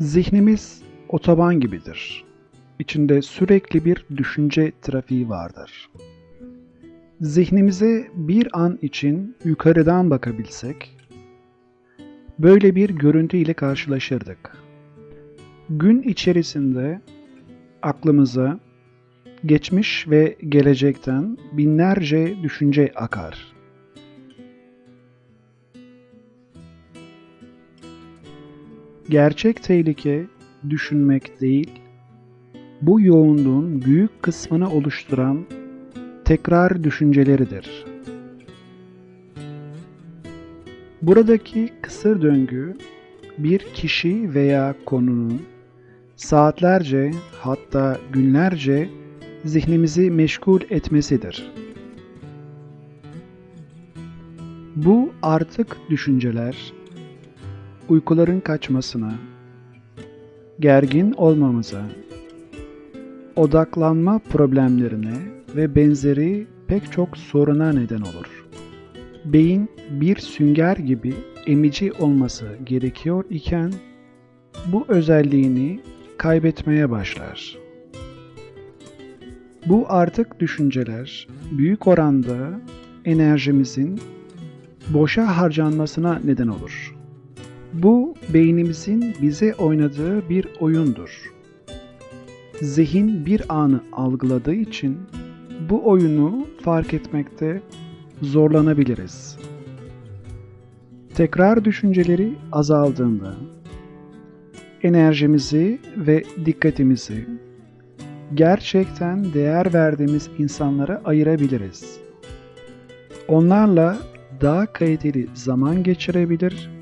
Zihnimiz otoban gibidir. İçinde sürekli bir düşünce trafiği vardır. Zihnimize bir an için yukarıdan bakabilsek, böyle bir görüntü ile karşılaşırdık. Gün içerisinde aklımıza geçmiş ve gelecekten binlerce düşünce akar. Gerçek tehlike düşünmek değil, bu yoğunluğun büyük kısmını oluşturan tekrar düşünceleridir. Buradaki kısır döngü bir kişi veya konunun saatlerce hatta günlerce zihnimizi meşgul etmesidir. Bu artık düşünceler uykuların kaçmasına, gergin olmamıza, odaklanma problemlerine ve benzeri pek çok soruna neden olur. Beyin bir sünger gibi emici olması gerekiyor iken bu özelliğini kaybetmeye başlar. Bu artık düşünceler büyük oranda enerjimizin boşa harcanmasına neden olur. Bu beynimizin bize oynadığı bir oyundur. Zihin bir anı algıladığı için bu oyunu fark etmekte zorlanabiliriz. Tekrar düşünceleri azaldığında enerjimizi ve dikkatimizi gerçekten değer verdiğimiz insanlara ayırabiliriz. Onlarla daha kaliteli zaman geçirebilir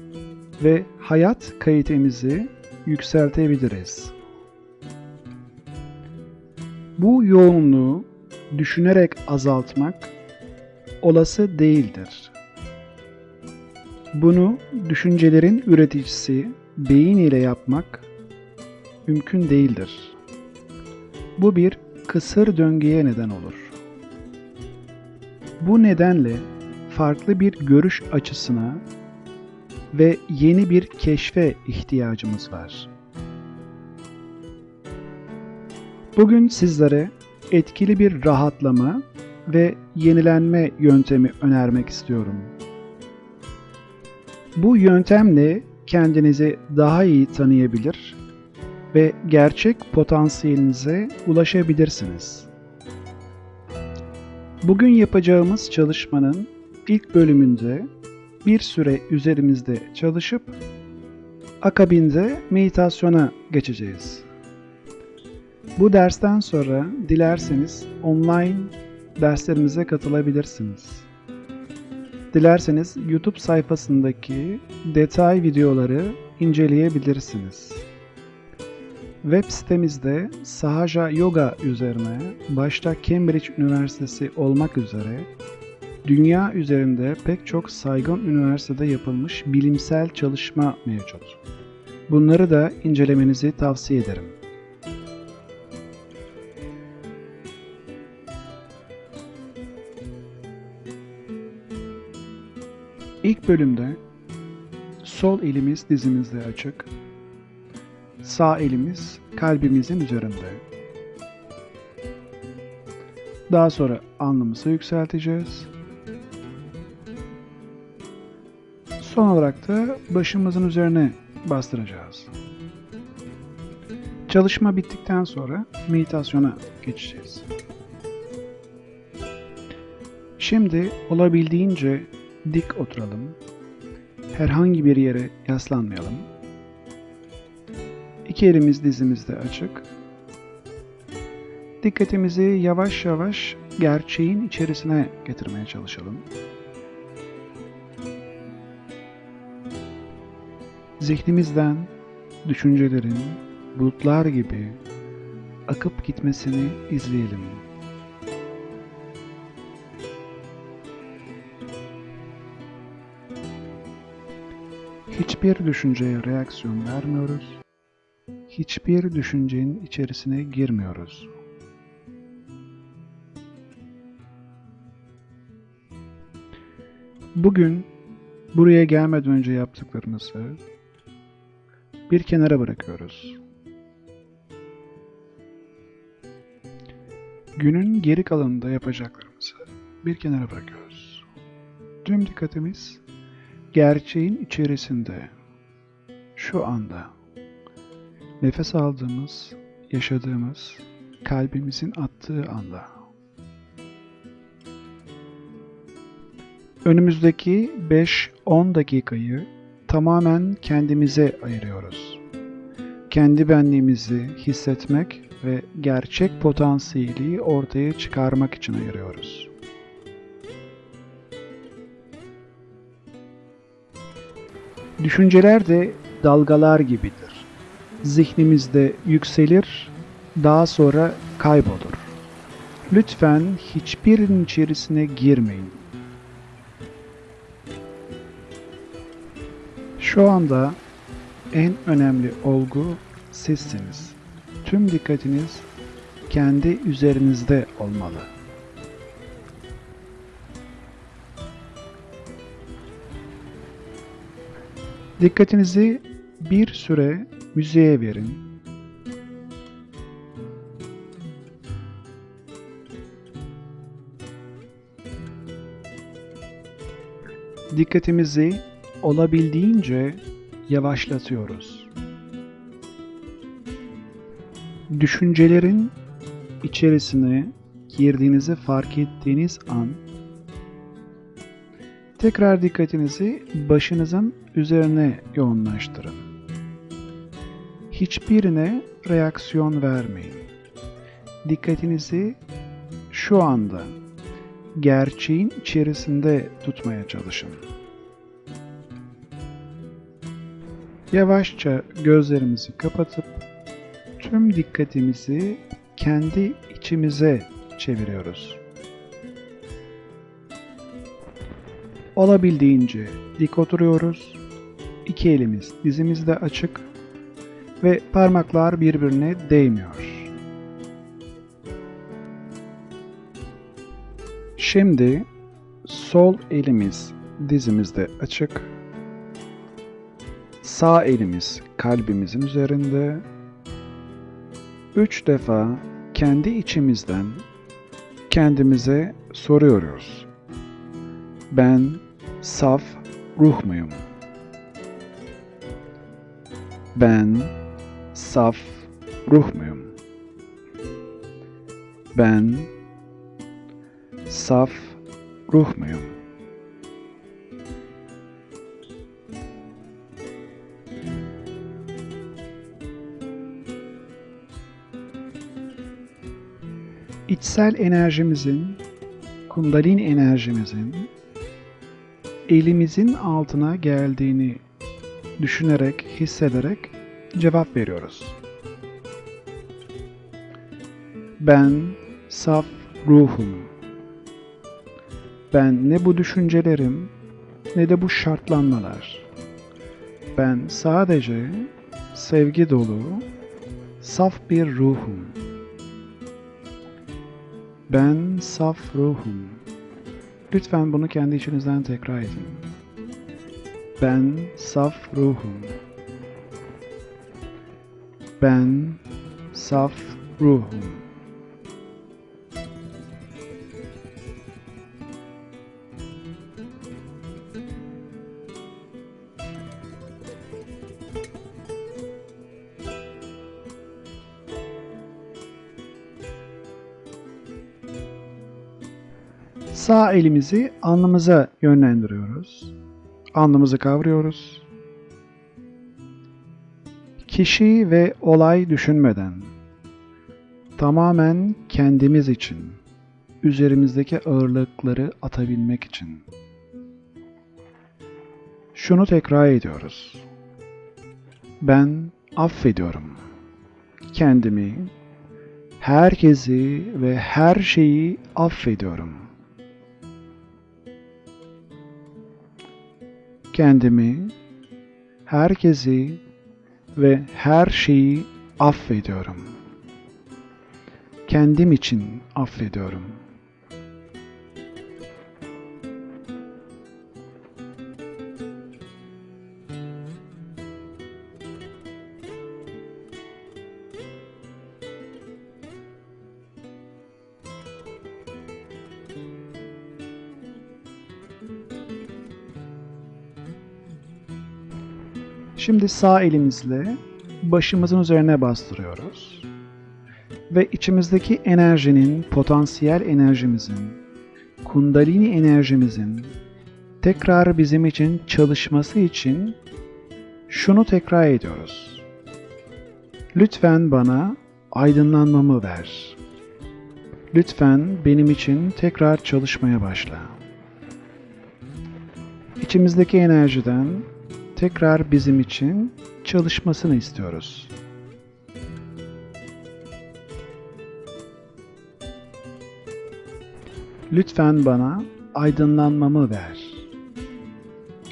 ve hayat kalitemizi yükseltebiliriz. Bu yoğunluğu düşünerek azaltmak olası değildir. Bunu düşüncelerin üreticisi beyin ile yapmak mümkün değildir. Bu bir kısır döngüye neden olur. Bu nedenle farklı bir görüş açısına ve yeni bir keşfe ihtiyacımız var. Bugün sizlere etkili bir rahatlama ve yenilenme yöntemi önermek istiyorum. Bu yöntemle kendinizi daha iyi tanıyabilir ve gerçek potansiyelinize ulaşabilirsiniz. Bugün yapacağımız çalışmanın ilk bölümünde bir süre üzerimizde çalışıp akabinde meditasyona geçeceğiz. Bu dersten sonra dilerseniz online derslerimize katılabilirsiniz. Dilerseniz YouTube sayfasındaki detay videoları inceleyebilirsiniz. Web sitemizde Sahaja Yoga üzerine başta Cambridge Üniversitesi olmak üzere dünya üzerinde pek çok saygın üniversitede yapılmış bilimsel çalışma mevcut. Bunları da incelemenizi tavsiye ederim. İlk bölümde sol elimiz dizimizde açık, sağ elimiz kalbimizin üzerinde. Daha sonra alnımızı yükselteceğiz. Son olarak da başımızın üzerine bastıracağız. Çalışma bittikten sonra meditasyona geçeceğiz. Şimdi olabildiğince dik oturalım. Herhangi bir yere yaslanmayalım. İki elimiz dizimizde açık. Dikkatimizi yavaş yavaş gerçeğin içerisine getirmeye çalışalım. Zihnimizden düşüncelerin bulutlar gibi akıp gitmesini izleyelim. Hiçbir düşünceye reaksiyon vermiyoruz. Hiçbir düşüncenin içerisine girmiyoruz. Bugün buraya gelmeden önce yaptıklarımızı bir kenara bırakıyoruz. Günün geri kalanında yapacaklarımızı bir kenara bırakıyoruz. Tüm dikkatimiz gerçeğin içerisinde, şu anda, nefes aldığımız, yaşadığımız, kalbimizin attığı anda. Önümüzdeki 5-10 dakikayı tamamen kendimize ayırıyoruz. Kendi benliğimizi hissetmek ve gerçek potansiyeli ortaya çıkarmak için ayırıyoruz. Düşünceler de dalgalar gibidir. Zihnimizde yükselir, daha sonra kaybolur. Lütfen hiçbirinin içerisine girmeyin. Şu anda en önemli olgu sizsiniz. Tüm dikkatiniz kendi üzerinizde olmalı. Dikkatinizi bir süre müziğe verin. Dikkatimizi olabildiğince yavaşlatıyoruz. Düşüncelerin içerisine girdiğinizi fark ettiğiniz an tekrar dikkatinizi başınızın üzerine yoğunlaştırın. Hiçbirine reaksiyon vermeyin. Dikkatinizi şu anda gerçeğin içerisinde tutmaya çalışın. Yavaşça gözlerimizi kapatıp tüm dikkatimizi kendi içimize çeviriyoruz. Olabildiğince dik oturuyoruz. İki elimiz dizimizde açık ve parmaklar birbirine değmiyor. Şimdi sol elimiz dizimizde açık. Sağ elimiz kalbimizin üzerinde. Üç defa kendi içimizden kendimize soruyoruz. Ben saf ruh muyum? Ben saf ruh muyum? Ben saf ruh muyum? İçsel enerjimizin, kundalin enerjimizin elimizin altına geldiğini düşünerek, hissederek cevap veriyoruz. Ben saf ruhum. Ben ne bu düşüncelerim ne de bu şartlanmalar. Ben sadece sevgi dolu, saf bir ruhum. Ben saf ruhum. Lütfen bunu kendi içinizden tekrar edin. Ben saf ruhum. Ben saf ruhum. Sağ elimizi alnımıza yönlendiriyoruz. Alnımızı kavruyoruz. Kişi ve olay düşünmeden tamamen kendimiz için, üzerimizdeki ağırlıkları atabilmek için. Şunu tekrar ediyoruz. Ben affediyorum. Kendimi, herkesi ve her şeyi affediyorum. Kendimi, herkesi ve her şeyi affediyorum. Kendim için affediyorum. Şimdi sağ elimizle başımızın üzerine bastırıyoruz. Ve içimizdeki enerjinin, potansiyel enerjimizin, kundalini enerjimizin tekrar bizim için çalışması için şunu tekrar ediyoruz. Lütfen bana aydınlanmamı ver. Lütfen benim için tekrar çalışmaya başla. İçimizdeki enerjiden tekrar bizim için çalışmasını istiyoruz. Lütfen bana aydınlanmamı ver.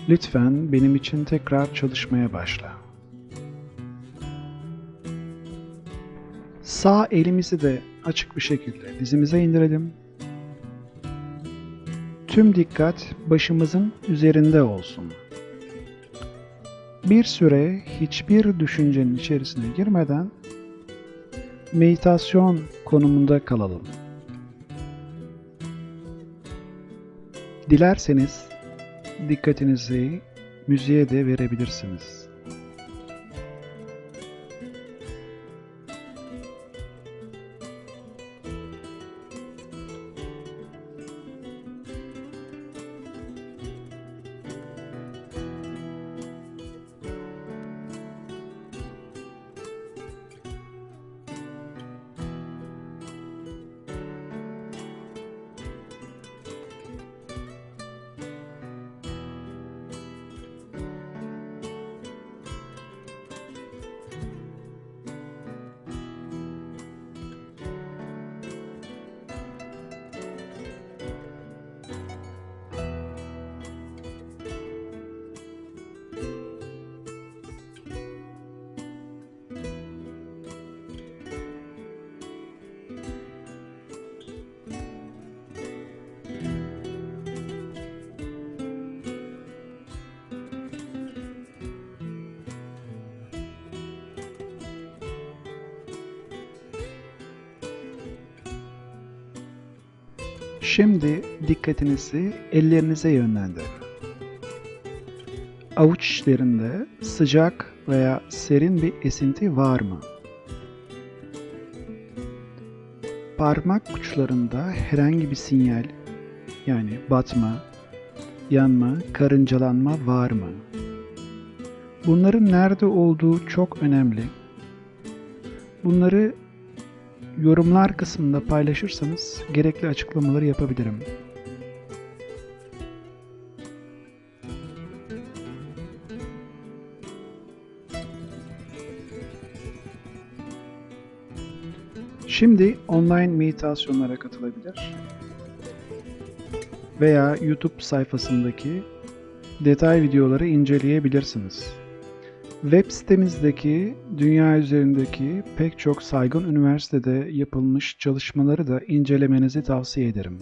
Lütfen benim için tekrar çalışmaya başla. Sağ elimizi de açık bir şekilde dizimize indirelim. Tüm dikkat başımızın üzerinde olsun. Bir süre hiçbir düşüncenin içerisine girmeden meditasyon konumunda kalalım. Dilerseniz dikkatinizi müziğe de verebilirsiniz. Şimdi dikkatinizi ellerinize yönlendirin. Avuç içlerinde sıcak veya serin bir esinti var mı? Parmak uçlarında herhangi bir sinyal yani batma, yanma, karıncalanma var mı? Bunların nerede olduğu çok önemli. Bunları yorumlar kısmında paylaşırsanız gerekli açıklamaları yapabilirim. Şimdi online meditasyonlara katılabilir veya YouTube sayfasındaki detay videoları inceleyebilirsiniz. Web sitemizdeki dünya üzerindeki pek çok saygın üniversitede yapılmış çalışmaları da incelemenizi tavsiye ederim.